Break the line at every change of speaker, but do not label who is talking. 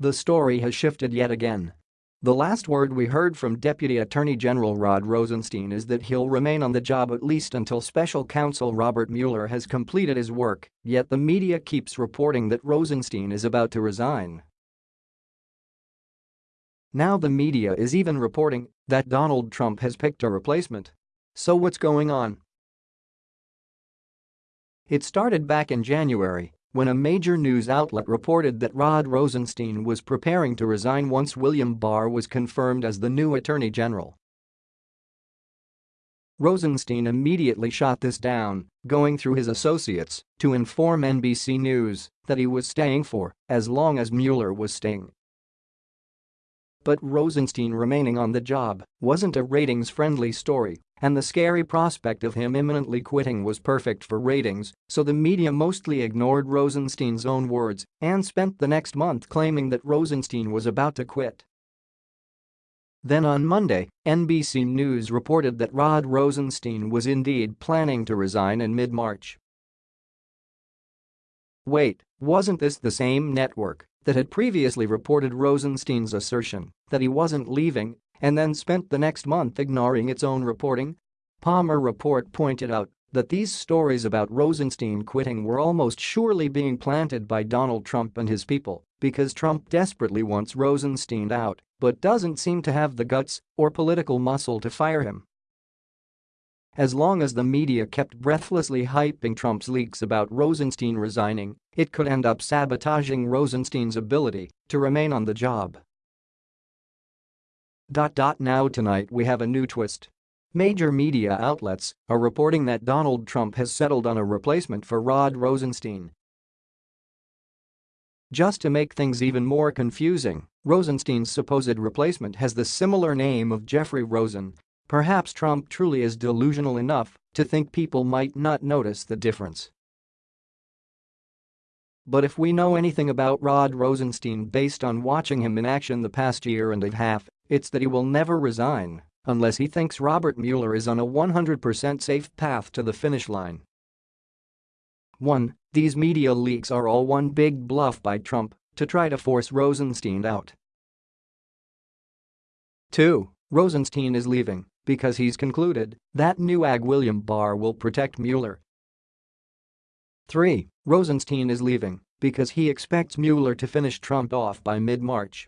The story has shifted yet again. The last word we heard from Deputy Attorney General Rod Rosenstein is that he'll remain on the job at least until special counsel Robert Mueller has completed his work, yet the media keeps reporting that Rosenstein is about to resign. Now the media is even reporting that Donald Trump has picked a replacement. So what's going on? It started back in January when a major news outlet reported that Rod Rosenstein was preparing to resign once William Barr was confirmed as the new Attorney General. Rosenstein immediately shot this down, going through his associates to inform NBC News that he was staying for as long as Mueller was staying. But Rosenstein remaining on the job wasn't a ratings-friendly story and the scary prospect of him imminently quitting was perfect for ratings, so the media mostly ignored Rosenstein's own words and spent the next month claiming that Rosenstein was about to quit. Then on Monday, NBC News reported that Rod Rosenstein was indeed planning to resign in mid-March. Wait, wasn't this the same network that had previously reported Rosenstein's assertion that he wasn't leaving and then spent the next month ignoring its own reporting? Palmer report pointed out that these stories about Rosenstein quitting were almost surely being planted by Donald Trump and his people because Trump desperately wants Rosenstein out but doesn't seem to have the guts or political muscle to fire him. As long as the media kept breathlessly hyping Trump's leaks about Rosenstein resigning, it could end up sabotaging Rosenstein's ability to remain on the job. Now tonight we have a new twist. Major media outlets are reporting that Donald Trump has settled on a replacement for Rod Rosenstein. Just to make things even more confusing, Rosenstein's supposed replacement has the similar name of Jeffrey Rosen. Perhaps Trump truly is delusional enough to think people might not notice the difference. But if we know anything about Rod Rosenstein based on watching him in action the past year and a half, it's that he will never resign unless he thinks Robert Mueller is on a 100% safe path to the finish line. 1. These media leaks are all one big bluff by Trump to try to force Rosenstein out. 2. Rosenstein is leaving because he's concluded that new AG William Barr will protect Mueller. 3. Rosenstein is leaving because he expects Mueller to finish Trump off by mid-March